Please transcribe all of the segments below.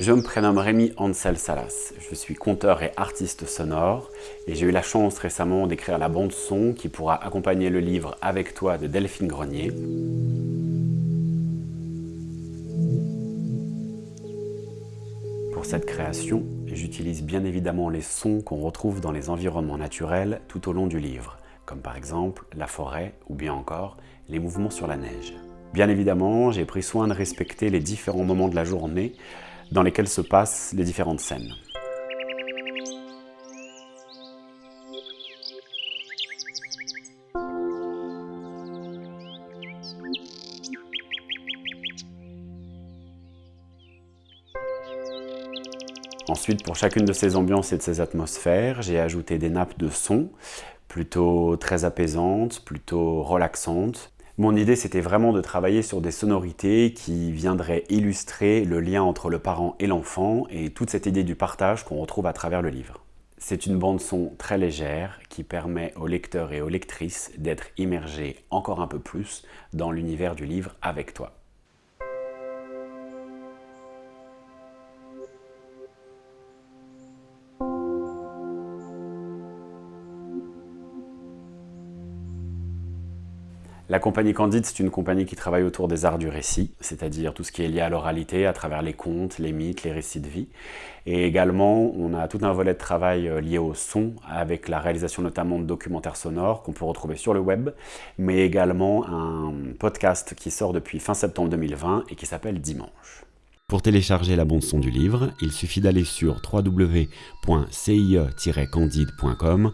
Je me prénomme Rémi Ansel Salas. Je suis conteur et artiste sonore et j'ai eu la chance récemment d'écrire la bande son qui pourra accompagner le livre Avec toi de Delphine Grenier. Pour cette création, j'utilise bien évidemment les sons qu'on retrouve dans les environnements naturels tout au long du livre, comme par exemple la forêt ou bien encore les mouvements sur la neige. Bien évidemment, j'ai pris soin de respecter les différents moments de la journée dans lesquels se passent les différentes scènes. Ensuite, pour chacune de ces ambiances et de ces atmosphères, j'ai ajouté des nappes de son, plutôt très apaisantes, plutôt relaxantes, mon idée, c'était vraiment de travailler sur des sonorités qui viendraient illustrer le lien entre le parent et l'enfant et toute cette idée du partage qu'on retrouve à travers le livre. C'est une bande-son très légère qui permet aux lecteurs et aux lectrices d'être immergés encore un peu plus dans l'univers du livre avec toi. La compagnie Candide, c'est une compagnie qui travaille autour des arts du récit, c'est-à-dire tout ce qui est lié à l'oralité, à travers les contes, les mythes, les récits de vie. Et également, on a tout un volet de travail euh, lié au son, avec la réalisation notamment de documentaires sonores qu'on peut retrouver sur le web, mais également un podcast qui sort depuis fin septembre 2020 et qui s'appelle Dimanche. Pour télécharger la bande-son du livre, il suffit d'aller sur www.cie-candide.com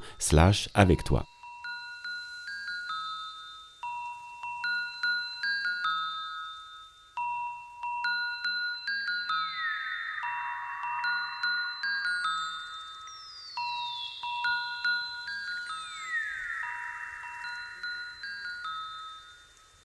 avec toi.